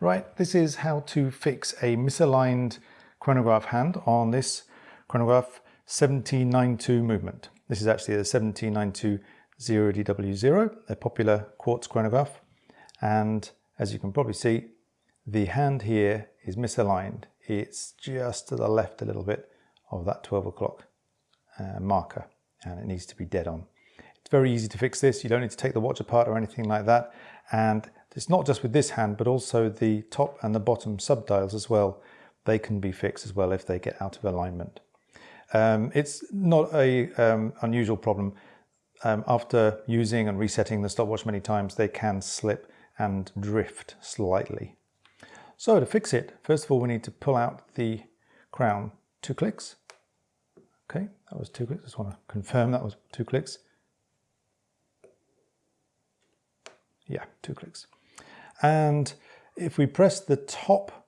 Right, this is how to fix a misaligned chronograph hand on this chronograph 7T92 movement. This is actually the 7T92 0DW0, a popular quartz chronograph. And as you can probably see, the hand here is misaligned. It's just to the left a little bit of that 12 o'clock uh, marker and it needs to be dead on. It's very easy to fix this. You don't need to take the watch apart or anything like that. And it's not just with this hand, but also the top and the bottom subdials as well. They can be fixed as well if they get out of alignment. Um, it's not a um, unusual problem. Um, after using and resetting the stopwatch many times, they can slip and drift slightly. So to fix it, first of all, we need to pull out the crown two clicks. Okay, that was two clicks. I Just want to confirm that was two clicks. Yeah, two clicks. And if we press the top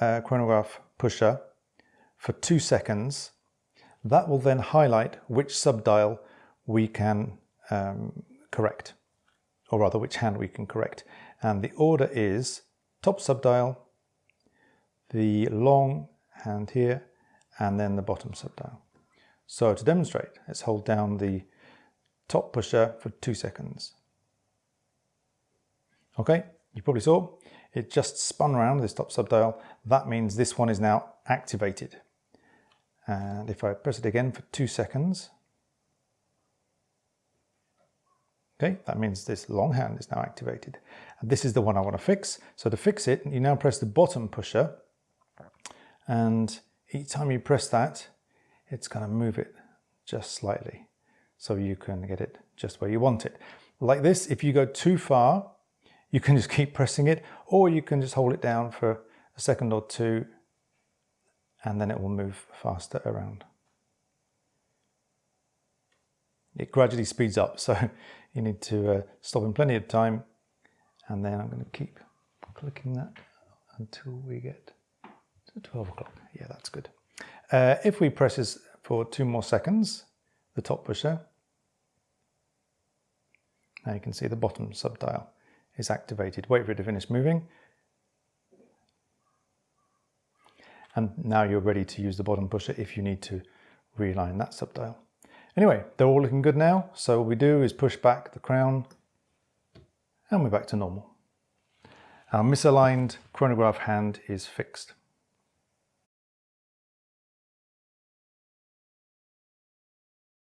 uh, chronograph pusher for two seconds, that will then highlight which subdial we can um, correct, or rather which hand we can correct. And the order is top subdial, the long hand here, and then the bottom subdial. So to demonstrate, let's hold down the top pusher for two seconds. Okay, you probably saw, it just spun around this top subdial. That means this one is now activated. And if I press it again for two seconds, okay, that means this long hand is now activated. And this is the one I want to fix. So to fix it, you now press the bottom pusher and each time you press that, it's going to move it just slightly so you can get it just where you want it. Like this, if you go too far, you can just keep pressing it or you can just hold it down for a second or two and then it will move faster around. It gradually speeds up so you need to uh, stop in plenty of time and then I'm going to keep clicking that until we get to 12 o'clock. Yeah, that's good. Uh, if we press this for two more seconds, the top pusher, now you can see the bottom subdial is activated. Wait for it to finish moving. And now you're ready to use the bottom pusher if you need to realign that subdial. Anyway, they're all looking good now. So what we do is push back the crown and we're back to normal. Our misaligned chronograph hand is fixed.